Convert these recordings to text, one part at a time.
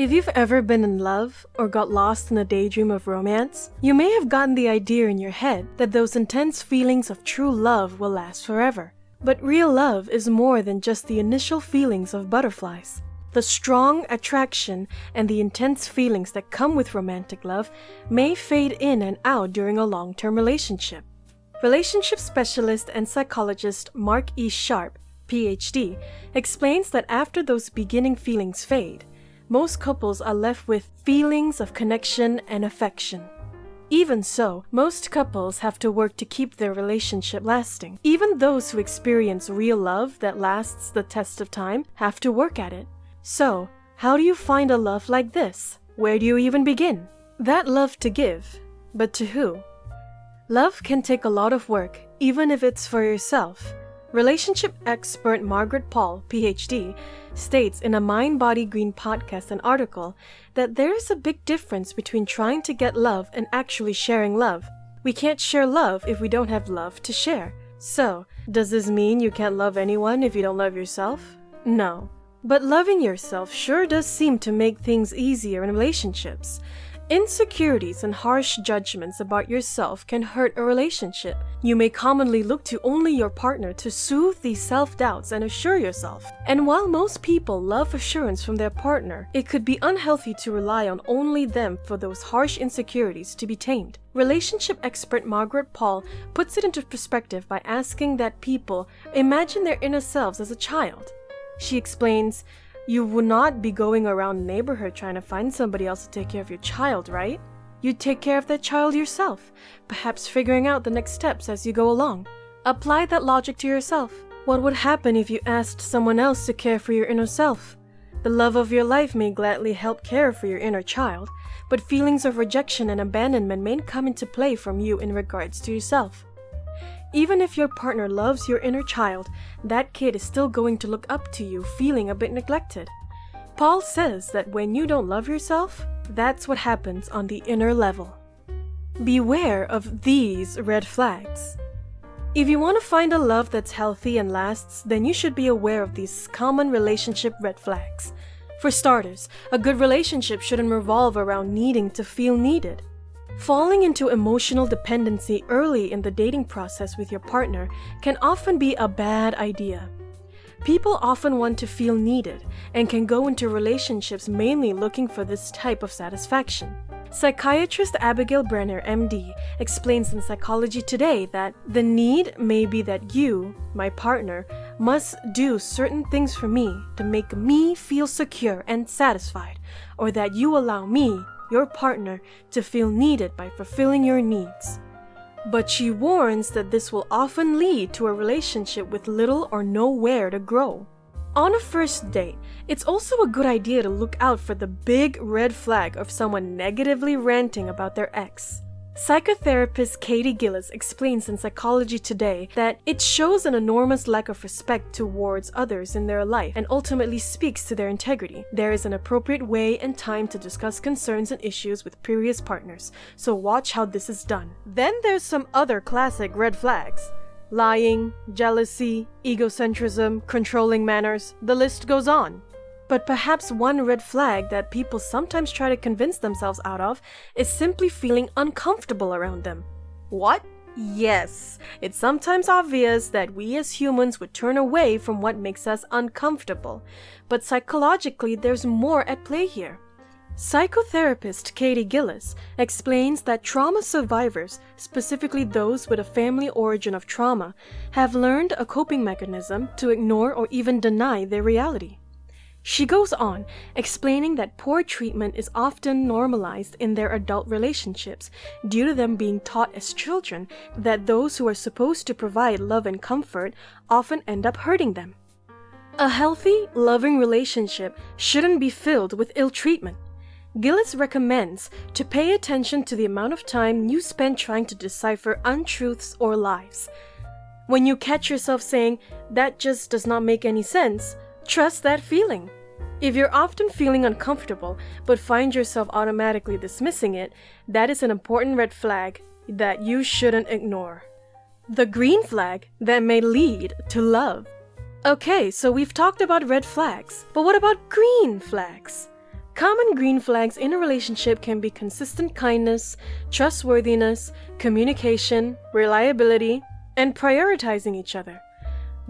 If you've ever been in love or got lost in a daydream of romance, you may have gotten the idea in your head that those intense feelings of true love will last forever. But real love is more than just the initial feelings of butterflies. The strong attraction and the intense feelings that come with romantic love may fade in and out during a long term relationship. Relationship specialist and psychologist Mark E. Sharp, PhD, explains that after those beginning feelings fade, most couples are left with feelings of connection and affection. Even so, most couples have to work to keep their relationship lasting. Even those who experience real love that lasts the test of time have to work at it. So, how do you find a love like this? Where do you even begin? That love to give, but to who? Love can take a lot of work, even if it's for yourself. Relationship expert Margaret Paul, PhD, states in a Mind Body Green podcast and article that there is a big difference between trying to get love and actually sharing love. We can't share love if we don't have love to share. So, does this mean you can't love anyone if you don't love yourself? No. But loving yourself sure does seem to make things easier in relationships. Insecurities and harsh judgments about yourself can hurt a relationship. You may commonly look to only your partner to soothe these self doubts and assure yourself. And while most people love assurance from their partner, it could be unhealthy to rely on only them for those harsh insecurities to be tamed. Relationship expert Margaret Paul puts it into perspective by asking that people imagine their inner selves as a child. She explains, you would not be going around the neighborhood trying to find somebody else to take care of your child, right? You'd take care of that child yourself, perhaps figuring out the next steps as you go along. Apply that logic to yourself. What would happen if you asked someone else to care for your inner self? The love of your life may gladly help care for your inner child, but feelings of rejection and abandonment may come into play from you in regards to yourself. Even if your partner loves your inner child, that kid is still going to look up to you feeling a bit neglected. Paul says that when you don't love yourself, that's what happens on the inner level. Beware of these red flags. If you want to find a love that's healthy and lasts, then you should be aware of these common relationship red flags. For starters, a good relationship shouldn't revolve around needing to feel needed. Falling into emotional dependency early in the dating process with your partner can often be a bad idea. People often want to feel needed and can go into relationships mainly looking for this type of satisfaction. Psychiatrist Abigail Brenner, MD, explains in Psychology Today that the need may be that you, my partner, must do certain things for me to make me feel secure and satisfied, or that you allow me your partner to feel needed by fulfilling your needs. But she warns that this will often lead to a relationship with little or nowhere to grow. On a first date, it's also a good idea to look out for the big red flag of someone negatively ranting about their ex. Psychotherapist Katie Gillis explains in Psychology Today that it shows an enormous lack of respect towards others in their life and ultimately speaks to their integrity. There is an appropriate way and time to discuss concerns and issues with previous partners, so watch how this is done. Then there's some other classic red flags. Lying, jealousy, egocentrism, controlling manners, the list goes on. But perhaps one red flag that people sometimes try to convince themselves out of is simply feeling uncomfortable around them. What? Yes, it's sometimes obvious that we as humans would turn away from what makes us uncomfortable, but psychologically there's more at play here. Psychotherapist Katie Gillis explains that trauma survivors, specifically those with a family origin of trauma, have learned a coping mechanism to ignore or even deny their reality. She goes on, explaining that poor treatment is often normalized in their adult relationships due to them being taught as children that those who are supposed to provide love and comfort often end up hurting them. A healthy, loving relationship shouldn't be filled with ill treatment. Gillis recommends to pay attention to the amount of time you spend trying to decipher untruths or lies. When you catch yourself saying, that just does not make any sense, Trust that feeling. If you're often feeling uncomfortable but find yourself automatically dismissing it, that is an important red flag that you shouldn't ignore. The green flag that may lead to love. Okay, so we've talked about red flags, but what about green flags? Common green flags in a relationship can be consistent kindness, trustworthiness, communication, reliability, and prioritizing each other.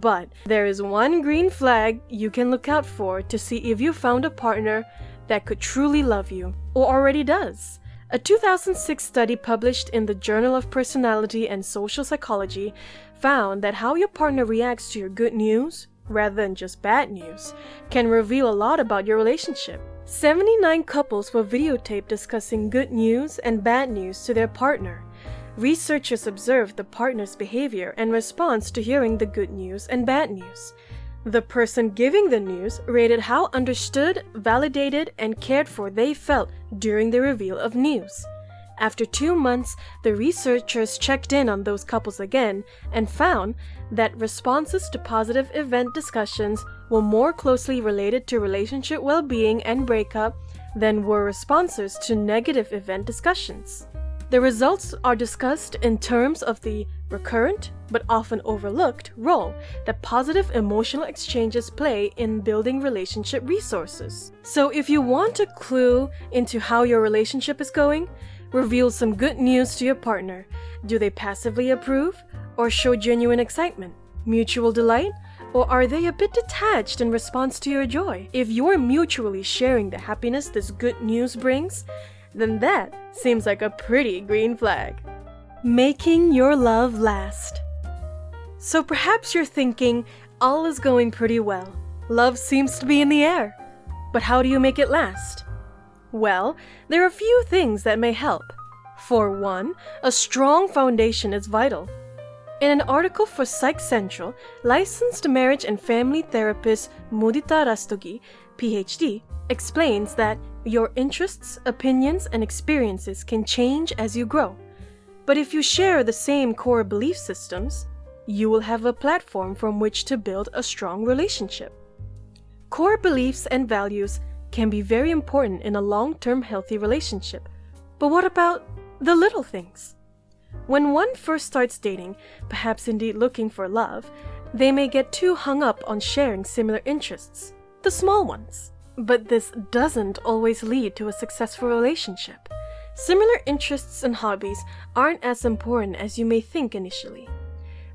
But there is one green flag you can look out for to see if you found a partner that could truly love you, or already does. A 2006 study published in the Journal of Personality and Social Psychology found that how your partner reacts to your good news, rather than just bad news, can reveal a lot about your relationship. 79 couples were videotaped discussing good news and bad news to their partner. Researchers observed the partner's behavior and response to hearing the good news and bad news. The person giving the news rated how understood, validated, and cared for they felt during the reveal of news. After two months, the researchers checked in on those couples again and found that responses to positive event discussions were more closely related to relationship well being and breakup than were responses to negative event discussions. The results are discussed in terms of the recurrent, but often overlooked, role that positive emotional exchanges play in building relationship resources. So if you want a clue into how your relationship is going, reveal some good news to your partner. Do they passively approve or show genuine excitement, mutual delight, or are they a bit detached in response to your joy? If you're mutually sharing the happiness this good news brings, then that seems like a pretty green flag. Making your love last. So perhaps you're thinking, all is going pretty well. Love seems to be in the air. But how do you make it last? Well, there are a few things that may help. For one, a strong foundation is vital. In an article for Psych Central, licensed marriage and family therapist Mudita Rastogi, PhD, explains that your interests, opinions, and experiences can change as you grow. But if you share the same core belief systems, you will have a platform from which to build a strong relationship. Core beliefs and values can be very important in a long term healthy relationship. But what about the little things? When one first starts dating, perhaps indeed looking for love, they may get too hung up on sharing similar interests, the small ones. But this doesn't always lead to a successful relationship. Similar interests and hobbies aren't as important as you may think initially.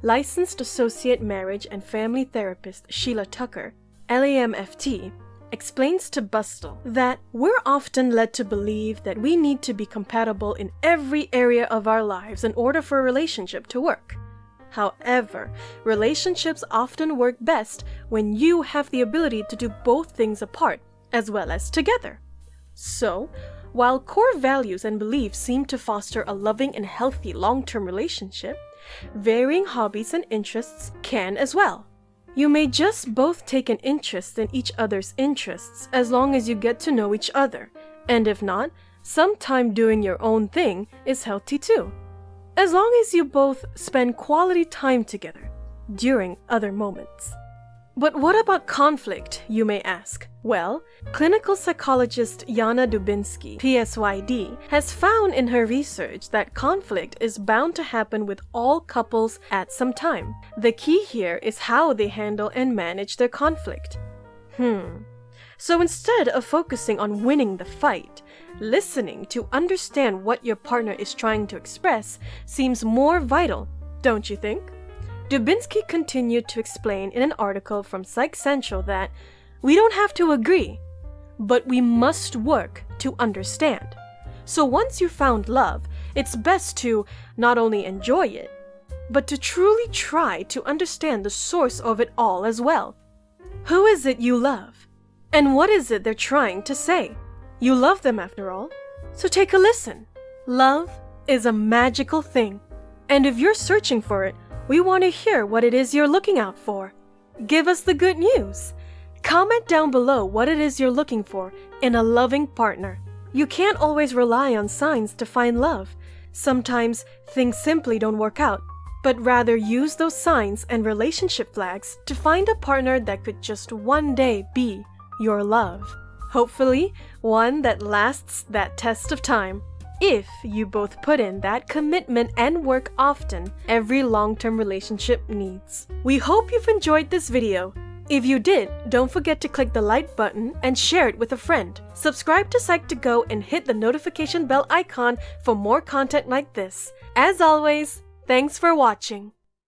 Licensed Associate Marriage and Family Therapist Sheila Tucker, LAMFT, explains to Bustle that we're often led to believe that we need to be compatible in every area of our lives in order for a relationship to work. However, relationships often work best when you have the ability to do both things apart as well as together. So, while core values and beliefs seem to foster a loving and healthy long term relationship, varying hobbies and interests can as well. You may just both take an interest in each other's interests as long as you get to know each other, and if not, some time doing your own thing is healthy too. As long as you both spend quality time together during other moments. But what about conflict, you may ask? Well, clinical psychologist Yana Dubinsky, PSYD, has found in her research that conflict is bound to happen with all couples at some time. The key here is how they handle and manage their conflict. Hmm. So instead of focusing on winning the fight, listening to understand what your partner is trying to express seems more vital, don't you think? Dubinsky continued to explain in an article from Psych Central that we don't have to agree, but we must work to understand. So once you found love, it's best to not only enjoy it, but to truly try to understand the source of it all as well. Who is it you love? And what is it they're trying to say? You love them after all, so take a listen. Love is a magical thing, and if you're searching for it, we want to hear what it is you're looking out for. Give us the good news. Comment down below what it is you're looking for in a loving partner. You can't always rely on signs to find love. Sometimes things simply don't work out, but rather use those signs and relationship flags to find a partner that could just one day be your love. Hopefully, one that lasts that test of time if you both put in that commitment and work often every long-term relationship needs. We hope you've enjoyed this video. If you did, don't forget to click the like button and share it with a friend. Subscribe to Psych2Go and hit the notification bell icon for more content like this. As always, thanks for watching.